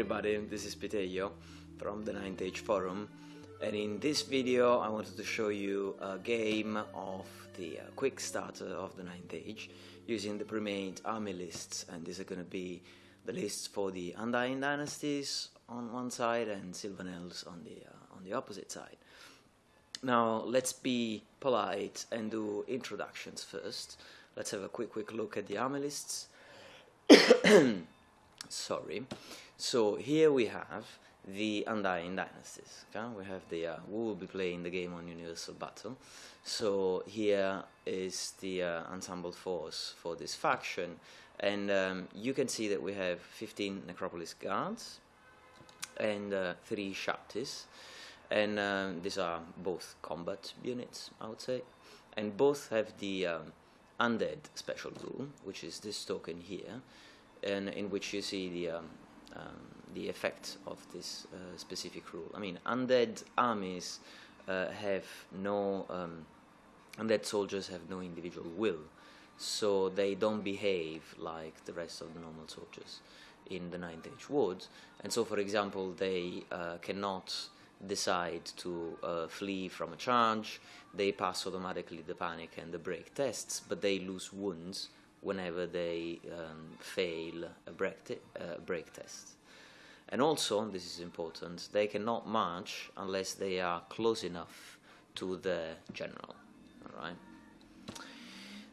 Everybody, this is Pitejo from the 9th Age Forum and in this video I wanted to show you a game of the uh, quick starter of the 9th Age using the pre-made army lists and these are going to be the lists for the Undying Dynasties on one side and Sylvan Elves on the, uh, on the opposite side. Now let's be polite and do introductions first. Let's have a quick quick look at the army lists. Sorry. So here we have the Undying Dynasties. Okay? We have the uh, we will be playing the game on Universal Battle. So here is the uh, ensemble force for this faction, and um, you can see that we have 15 Necropolis guards and uh, three Shabtis and um, these are both combat units, I would say, and both have the um, undead special rule, which is this token here, and in which you see the um, the effect of this uh, specific rule. I mean, undead armies uh, have no um, undead soldiers have no individual will, so they don't behave like the rest of the normal soldiers in the Ninth Age would, and so, for example, they uh, cannot decide to uh, flee from a charge, they pass automatically the panic and the break tests, but they lose wounds whenever they um, fail a break, te uh, break test. And also, this is important, they cannot march unless they are close enough to the general. Alright.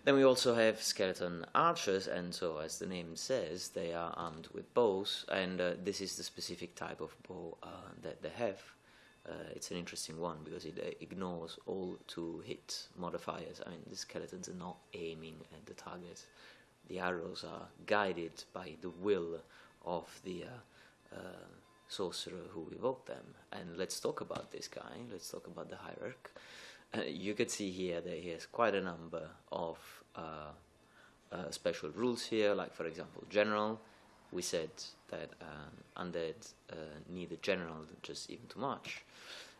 Then we also have skeleton archers, and so as the name says, they are armed with bows, and uh, this is the specific type of bow uh, that they have uh, it's an interesting one because it uh, ignores all to hit modifiers. I mean, the skeletons are not aiming at the target. The arrows are guided by the will of the uh, uh, sorcerer who evoked them. And let's talk about this guy. Let's talk about the hierarch. Uh, you can see here that he has quite a number of uh, special rules here, like for example, general. We said that um, undead need a general just even too much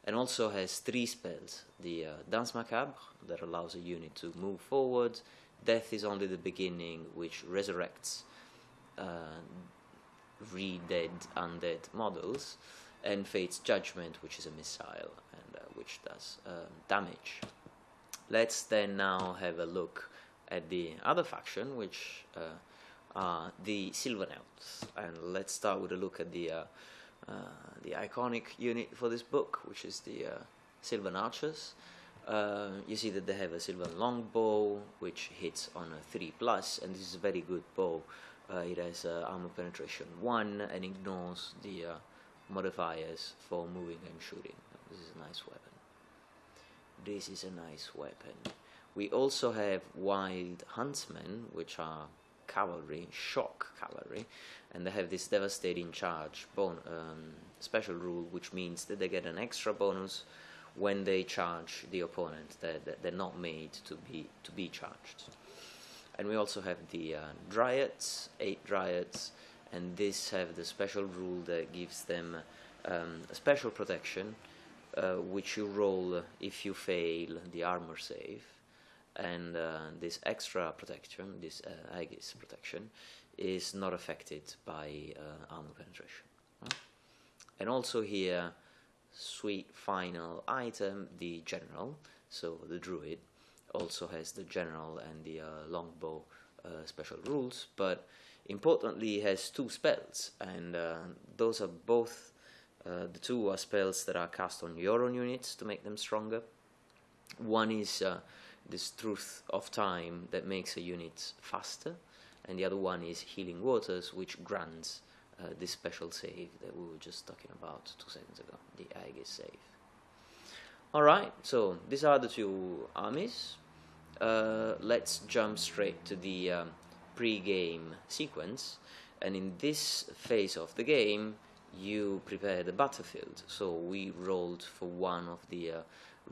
and also has three spells. The uh, Danse Macabre, that allows a unit to move forward, Death is only the beginning, which resurrects uh, re-dead undead models, and Fate's Judgment, which is a missile, and uh, which does um, damage. Let's then now have a look at the other faction, which uh, the Sylvan Elves, and let's start with a look at the uh, uh, the iconic unit for this book, which is the uh, Sylvan Archers. Uh, you see that they have a Sylvan Longbow, which hits on a 3 plus, and this is a very good bow. it has armor penetration 1 and ignores the modifiers for moving and shooting. This is a nice weapon. This is a nice weapon. We also have Wild Huntsmen, which are cavalry, shock cavalry, and they have this devastating charge bon um, special rule, which means that they get an extra bonus when they charge the opponent. They're, they're not made to be to be charged. And we also have the uh, dryads, eight dryads, and these have the special rule that gives them um, a special protection, uh, which you roll if you fail the armor save and uh, this extra protection, this uh, Aegis protection, is not affected by uh, armor penetration. And also here, sweet final item, the general, so the druid, also has the general and the uh, longbow uh, special rules, but importantly has two spells, and uh, those are both, the two are spells that are cast on your own units to make them stronger. One is this truth of time that makes a unit faster, and the other one is healing waters, which grants uh, this special save that we were just talking about two seconds ago, the Aegis save. Alright, so these are the two armies. Uh, let's jump straight to the um, pre-game sequence, and in this phase of the game, you prepare the battlefield. So we rolled for one of the uh,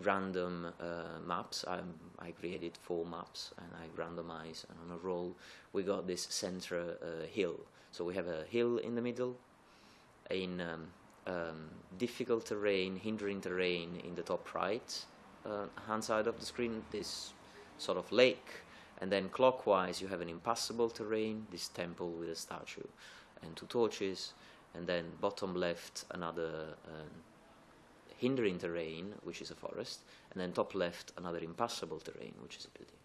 random uh, maps. I, I created four maps and I randomize and on a roll we got this center uh, hill. So we have a hill in the middle, in um, um, difficult terrain, hindering terrain in the top right uh, hand side of the screen, this sort of lake, and then clockwise you have an impassable terrain, this temple with a statue, and two torches, and then bottom left another um, hindering terrain, which is a forest, and then top left another impassable terrain, which is a building.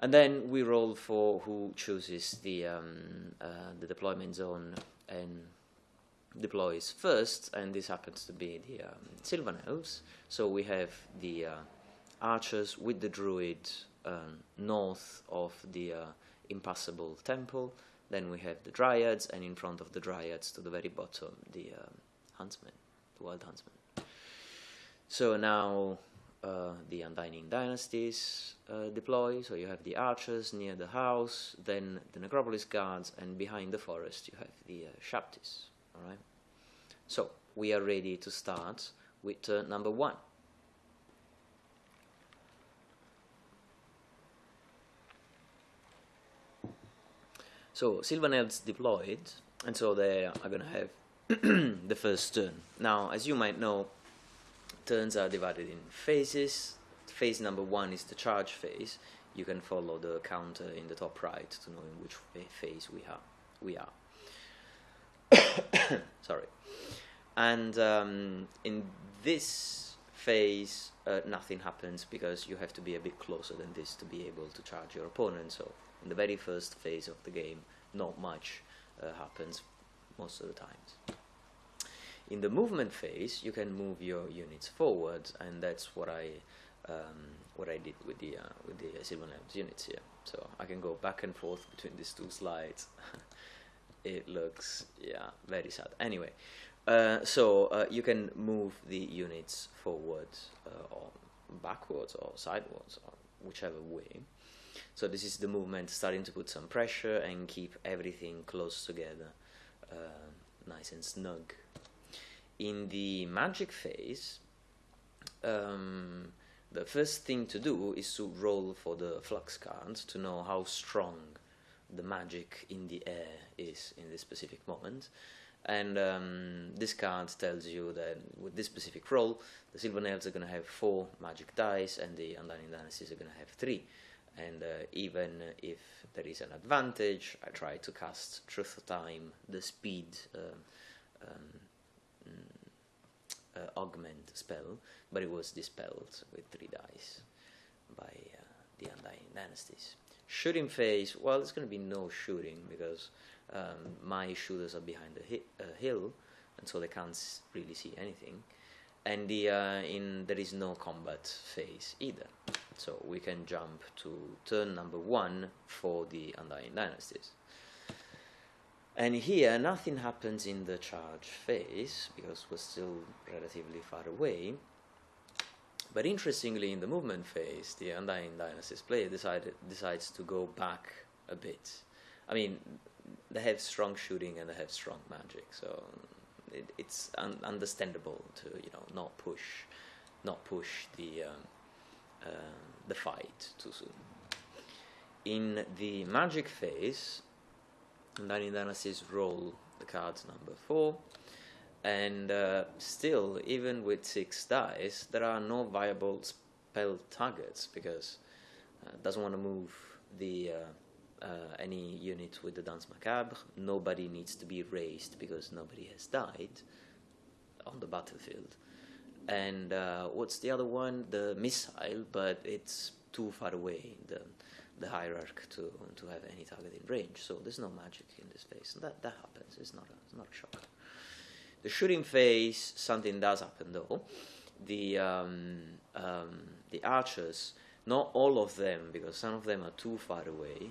And then we roll for who chooses the um, uh, the deployment zone and deploys first, and this happens to be the um, Sylvan Elves. So we have the uh, archers with the druid um, north of the uh, impassable temple. Then we have the dryads, and in front of the dryads, to the very bottom, the um, huntsman, the wild huntsman. So now uh, the Undying Dynasties uh, deploy. So you have the archers near the house, then the Necropolis guards, and behind the forest you have the uh, Shabtis. All right. So we are ready to start with uh, number one. So Sylvan Elves deployed, and so they are going to have the first turn. Now, as you might know, turns are divided in phases. Phase number one is the charge phase. You can follow the counter in the top right to know in which phase we are. We are. Sorry. And um, in this phase, uh, nothing happens because you have to be a bit closer than this to be able to charge your opponent. So in the very first phase of the game, not much uh, happens most of the times. In the movement phase, you can move your units forward, and that's what I um, what I did with the uh, with the Sylvan Elves units here. So I can go back and forth between these two slides. it looks yeah very sad. Anyway, uh, so uh, you can move the units forward uh, or backwards or sideways or whichever way. So this is the movement starting to put some pressure and keep everything close together, uh, nice and snug in the magic phase, um, the first thing to do is to roll for the flux cards to know how strong the magic in the air is in this specific moment. And um, this card tells you that with this specific roll, the Sylvan Elves are going to have four magic dice, and the Undying Dynasties are going to have three. And uh, even if there is an advantage, I try to cast Truth Time, the speed uh, um, uh, augment spell, but it was dispelled with three dice by uh, the Undying Dynasties. Shooting phase, well, there's going to be no shooting because um, my shooters are behind a hi uh, hill, and so they can't really see anything. And the uh, in there is no combat phase either, so we can jump to turn number one for the Undying Dynasties. And here, nothing happens in the charge phase because we're still relatively far away. But interestingly, in the movement phase, the Undying Dynasties player decided, decides to go back a bit. I mean, they have strong shooting and they have strong magic, so it, it's un understandable to you know not push, not push the um, uh, the fight too soon. In the magic phase, Undying Dynasties roll the cards number 4 and uh, still even with 6 dice there are no viable spell targets because uh, doesn't want to move the uh, uh, any unit with the Danse Macabre nobody needs to be raised because nobody has died on the battlefield and uh, what's the other one the missile but it's too far away the the hierarchy to to have any targeting range. So there's no magic in this phase. That that happens. It's not a it's not a shock. The shooting phase, something does happen though. The um, um, the archers, not all of them, because some of them are too far away,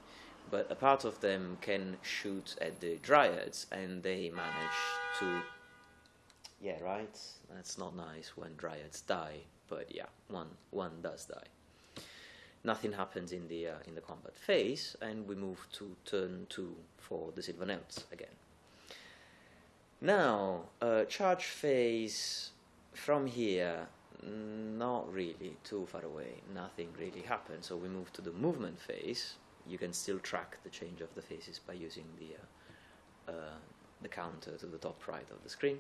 but a part of them can shoot at the dryads, and they manage to. Yeah, right. That's not nice when dryads die, but yeah, one one does die nothing happens in the, uh, in the combat phase, and we move to turn 2 for the Sylvan Elves again. Now, uh, charge phase from here, not really too far away, nothing really happens, so we move to the movement phase. You can still track the change of the phases by using the, uh, uh the counter to the top right of the screen.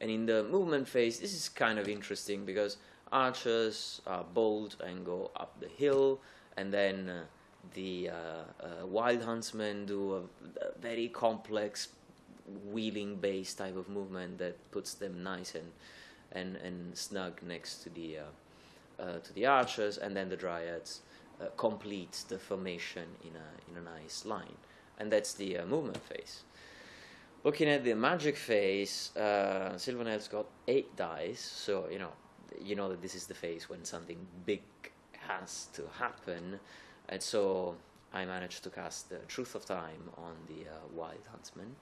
And in the movement phase, this is kind of interesting because archers bold and go up the hill, and then uh, the uh, wild huntsmen do a, a, very complex wheeling base type of movement that puts them nice and and, and snug next to the uh, to the archers, and then the dryads uh, complete the formation in a in a nice line, and that's the uh, movement phase. Looking at the magic phase, uh, Sylvan Elves got eight dice, so you know you know that this is the phase when something big has to happen, and so I managed to cast the Truth of Time on the uh, Wild Huntsman,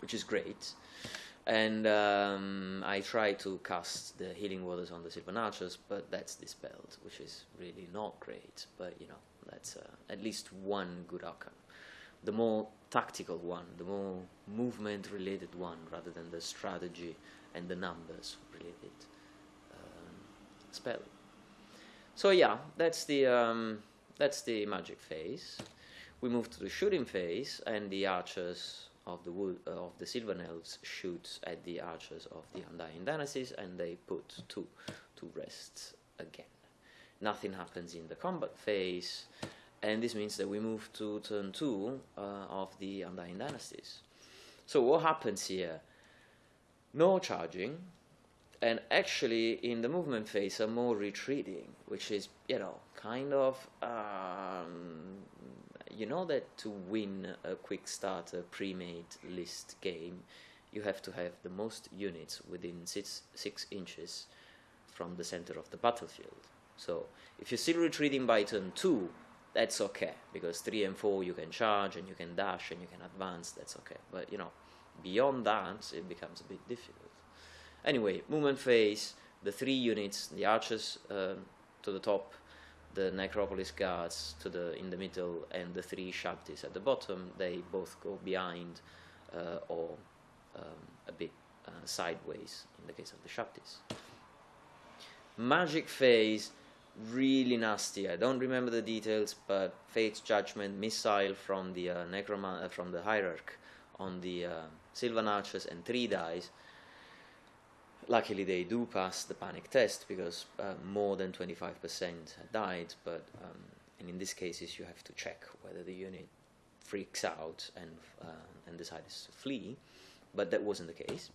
which is great. And um, I tried to cast the Healing Waters on the Sylvan Archers, but that's dispelled, which is really not great. But you know, that's uh, at least one good outcome. The more tactical one, the more movement related one, rather than the strategy and the numbers related um, spell. So yeah, that's the um, that's the magic phase. We move to the shooting phase, and the archers of the wood, uh, of the Sylvan Elves shoot at the archers of the Undying Dynasties, and they put two to rest again. Nothing happens in the combat phase, and this means that we move to turn two uh, of the Undying Dynasties. So what happens here? No charging, and actually in the movement phase I'm more retreating, which is you know kind of um, you know that to win a quick starter pre-made list game, you have to have the most units within six, six inches from the center of the battlefield. So if you're still retreating by turn two, that's okay because three and four you can charge and you can dash and you can advance. That's okay. But you know, beyond that, it becomes a bit difficult. Anyway, movement phase. The three units, the archers uh, to the top, the Necropolis guards to the in the middle and the three Shabtis at the bottom, they both go behind uh, or um, a bit uh, sideways in the case of the Shabtis. Magic phase, really nasty. I don't remember the details, but Fate's Judgment missile from the uh, Necroman uh, from the Hierarch on the uh, Sylvan Archers and three dies. luckily they do pass the panic test because uh, more than 25% died but um, and in these cases you have to check whether the unit freaks out and uh, and decides to flee but that wasn't the case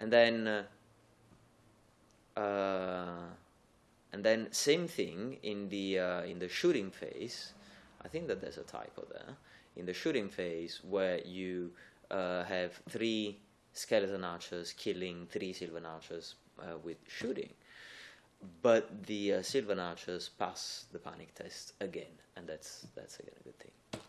and then uh, uh and then same thing in the uh, in the shooting phase I think that there's a typo there in the shooting phase where you uh, have three skeleton archers killing three Sylvan archers uh, with shooting. But the uh, Sylvan archers pass the panic test again, and that's that's again a good thing.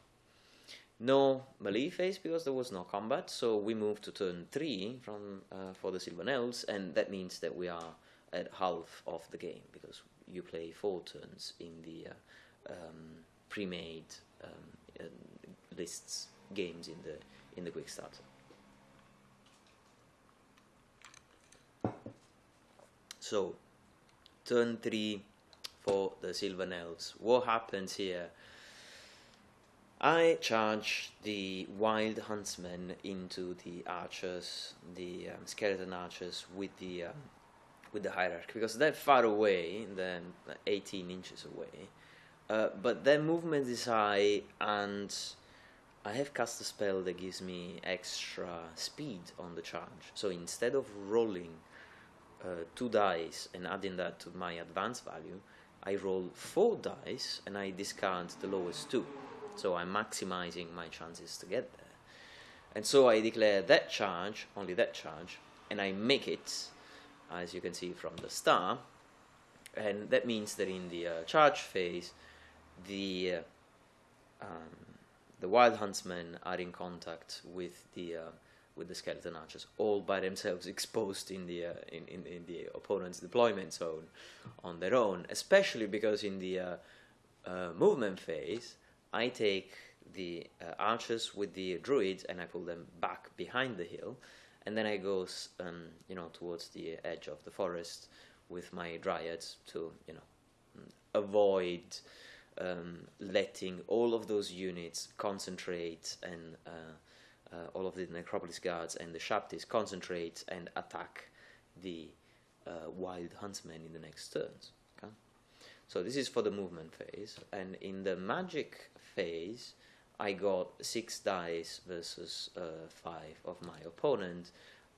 No melee phase because there was no combat, so we move to turn three from uh, for the Sylvan elves, and that means that we are at half of the game because you play four turns in the uh, um, pre-made um, lists games in the in the quick starter. So, turn 3 for the Sylvan Elves. What happens here? I charge the Wild Huntsman into the archers, the um, skeleton archers, with the um, with the hierarchy because they're far away, they're 18 inches away. Uh, but their movement is high, and I have cast a spell that gives me extra speed on the charge. So instead of rolling uh, two dice and adding that to my advance value, I roll four dice and I discard the lowest two. So I'm maximizing my chances to get there. And so I declare that charge, only that charge, and I make it, as you can see from the star. And that means that in the uh, charge phase, the uh, um, the wild huntsmen are in contact with the uh, with the skeleton archers all by themselves exposed in the uh, in, in, in, the opponent's deployment zone on their own especially because in the uh, uh, movement phase I take the archers with the druids and I pull them back behind the hill and then I go um, you know towards the edge of the forest with my dryads to you know avoid um, letting all of those units concentrate and uh, uh, all of the necropolis guards and the Shabtis concentrate and attack the uh, wild huntsmen in the next turns. Okay? So this is for the movement phase, and in the magic phase, I got six dice versus uh, five of my opponent,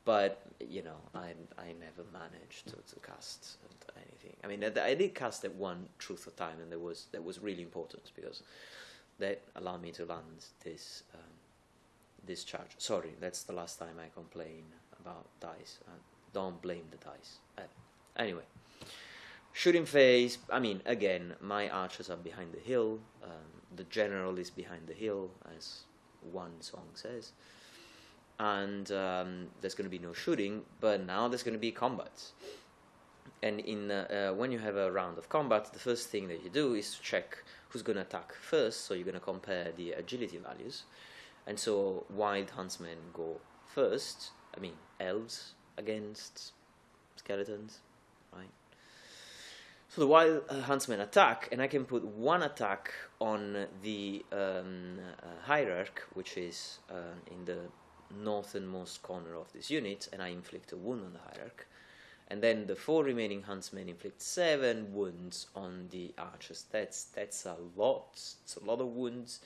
but you know I I never managed to, to cast anything. I mean I, I did cast that one Truth of Time, and that was that was really important because that allowed me to land this um, this charge. Sorry, that's the last time I complain about dice. Uh, don't blame the dice. Uh, anyway. Shooting phase, I mean, again, my archers are behind the hill. Um, the general is behind the hill, as one song says. And um, there's going to be no shooting, but now there's going to be combat. And in uh, uh, when you have a round of combat, the first thing that you do is to check who's going to attack first. So you're going to compare the agility values. And so wild huntsmen go first. I mean, elves against skeletons, right? So the wild uh, huntsmen attack, and I can put one attack on the um, uh, hierarch, which is uh, in the northernmost corner of this unit, and I inflict a wound on the hierarch. And then the four remaining huntsmen inflict seven wounds on the archers. That's that's a lot. It's a lot of wounds,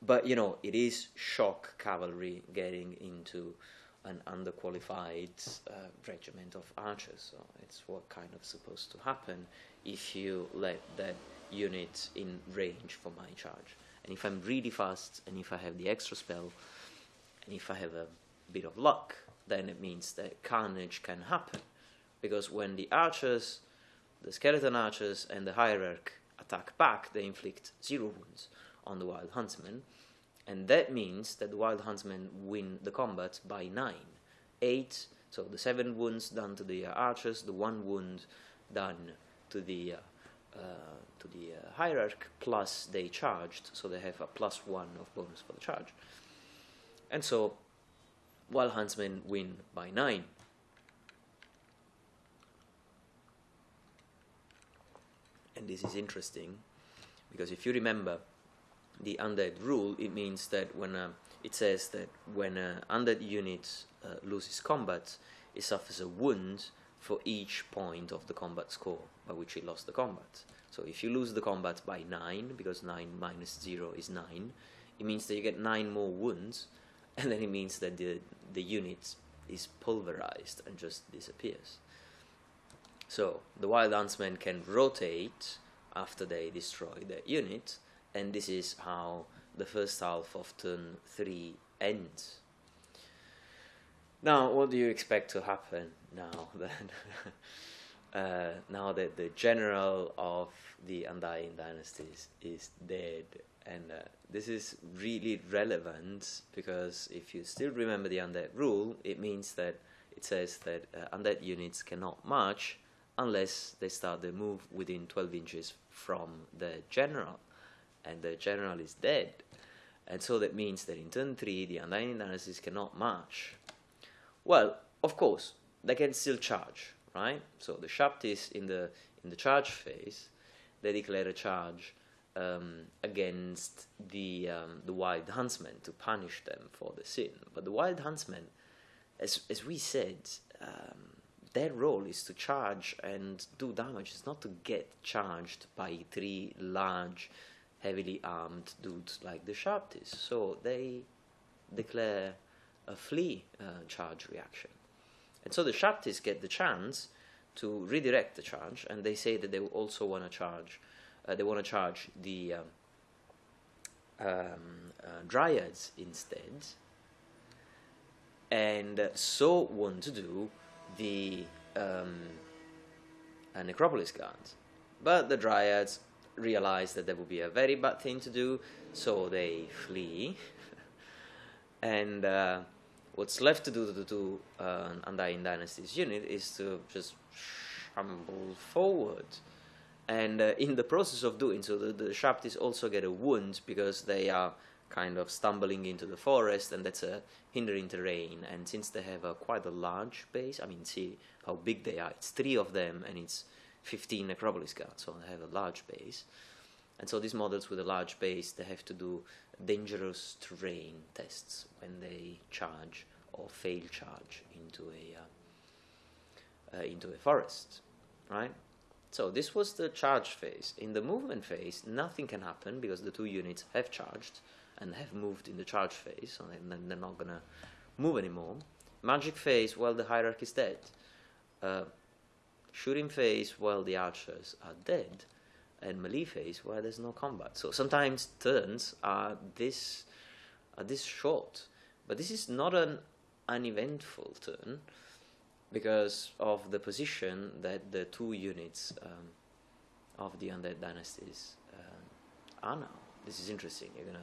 but you know it is shock cavalry getting into an underqualified uh, regiment of archers. So it's what kind of supposed to happen if you let that unit in range for my charge. And if I'm really fast, and if I have the extra spell, and if I have a bit of luck, then it means that carnage can happen. Because when the archers, the skeleton archers, and the hierarch attack back, they inflict zero wounds on the wild huntsman. And that means that the wild huntsmen win the combat by nine. Eight, so the seven wounds done to the archers, the one wound done to the uh, uh, to the uh, hierarch plus they charged, so they have a plus one of bonus for the charge. And so, wild huntsmen win by nine. And this is interesting because if you remember the undead rule, it means that when uh, it says that when an undead unit uh, loses combat, it suffers a wound for each point of the combat score by which it lost the combat. So if you lose the combat by 9, because 9 minus 0 is 9, it means that you get 9 more wounds, and then it means that the, the unit is pulverized and just disappears. So the Wild Huntsmen can rotate after they destroy that unit, and this is how the first half of turn 3 ends. Now, what do you expect to happen now then? uh, now that the general of the Undying dynasties is dead, and uh, this is really relevant because if you still remember the undead rule, it means that it says that uh, undead units cannot march unless they start the move within 12 inches from the general, and the general is dead. And so that means that in turn 3, the Undying dynasties cannot march. Well, of course, they can still charge, right? So the Shabtis in the in the charge phase, they declare a charge um, against the um, the wild huntsmen to punish them for the sin. But the wild huntsmen, as as we said, um, their role is to charge and do damage. It's not to get charged by three large, heavily armed dudes like the Shabtis. So they declare a flee uh, charge reaction. And so the Shabtis get the chance to redirect the charge, and they say that they also want to charge, uh, they want to charge the um, um, uh, Dryads instead, and so want to do the um, uh, Necropolis guards. But the Dryads realize that that would be a very bad thing to do, so they flee. and uh, what's left to do to do uh, Undying Dynasty's unit is to just shamble forward. And uh, in the process of doing so, the, the Shabtis also get a wound because they are kind of stumbling into the forest, and that's a hindering terrain. And since they have a quite a large base, I mean, see how big they are. It's three of them, and it's 15 Necropolis guards, so they have a large base. And so these models with a large base, they have to do dangerous terrain tests when they charge or fail charge into a uh, uh, into a forest, right? So this was the charge phase. In the movement phase, nothing can happen because the two units have charged and have moved in the charge phase, so then they're not gonna move anymore. Magic phase, well, the hierarchy is dead. Uh, shooting phase, while the archers are dead. And melee phase, where there's no combat. So sometimes turns are this are this short, but this is not an uneventful turn because of the position that the two units um, of the undead dynasties um, are now. This is interesting. You're gonna,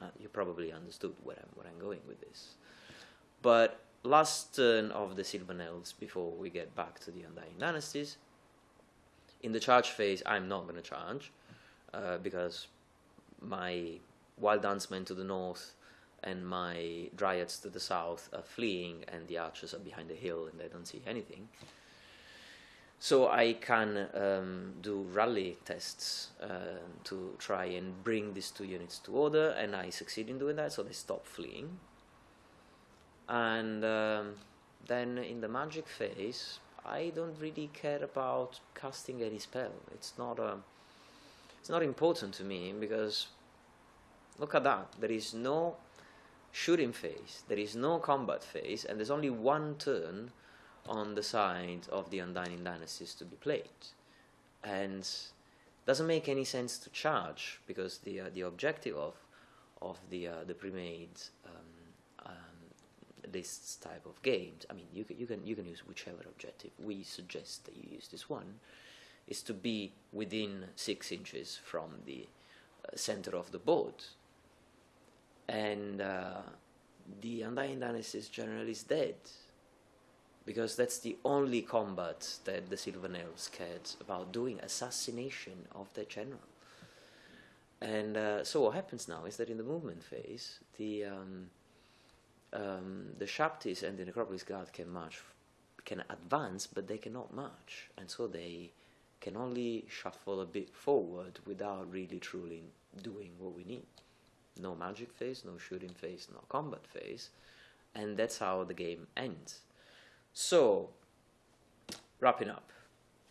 uh, you probably understood where I'm where I'm going with this. But last turn of the Sylvan Elves before we get back to the Undying Dynasties. In the charge phase, I'm not gonna charge uh, because my Wild Huntsmen to the north and my dryads to the south are fleeing and the archers are behind the hill and they don't see anything. So I can um, do rally tests uh, to try and bring these two units to order and I succeed in doing that so they stop fleeing. And um, then in the magic phase I don't really care about casting any spell. It's not a, um, it's not important to me because look at that. There is no shooting phase, there is no combat phase, and there's only one turn on the side of the Undying Dynasties to be played. And doesn't make any sense to charge because the uh, the objective of of the uh, the pre-made um, um, this type of games. I mean, you can you can you can use whichever objective. We suggest that you use this one, is to be within six inches from the uh, center of the board and uh, the Undying Dynasties generally is dead because that's the only combat that the Sylvan Elves cared about doing assassination of their general. And uh, so what happens now is that in the movement phase, the um, um, the Shabtis and the Necropolis Guard can march, can advance, but they cannot march, and so they can only shuffle a bit forward without really truly doing what we need no magic phase, no shooting phase, no combat phase, and that's how the game ends. So, wrapping up,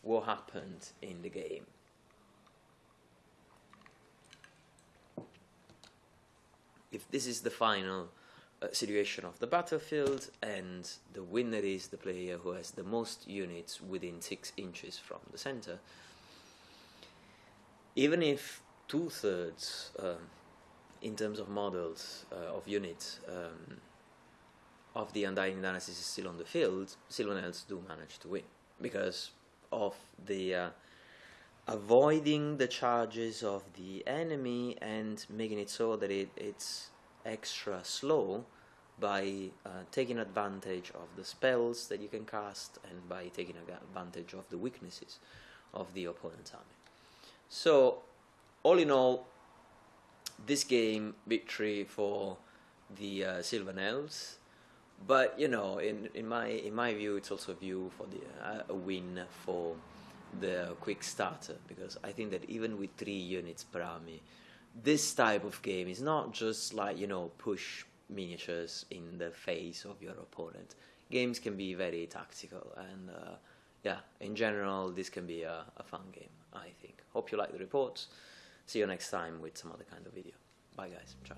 what happened in the game? If this is the final situation of the battlefield, and the winner is the player who has the most units within six inches from the center, even if two thirds um, in terms of models uh, of units um, of the Undying Dynasties is still on the field, Sylvan Elves do manage to win because of the uh, avoiding the charges of the enemy and making it so that it, it's extra slow by uh, taking advantage of the spells that you can cast and by taking advantage of the weaknesses of the opponent's army. So, all in all, this game victory for the uh, Sylvan Elves. But you know, in, in my in my view, it's also a view for the uh, a win for the quick starter because I think that even with three units per army, this type of game is not just like you know push miniatures in the face of your opponent. Games can be very tactical and uh, yeah, in general, this can be a, a fun game. I think. Hope you like the reports. See you next time with some other kind of video. Bye guys. Ciao.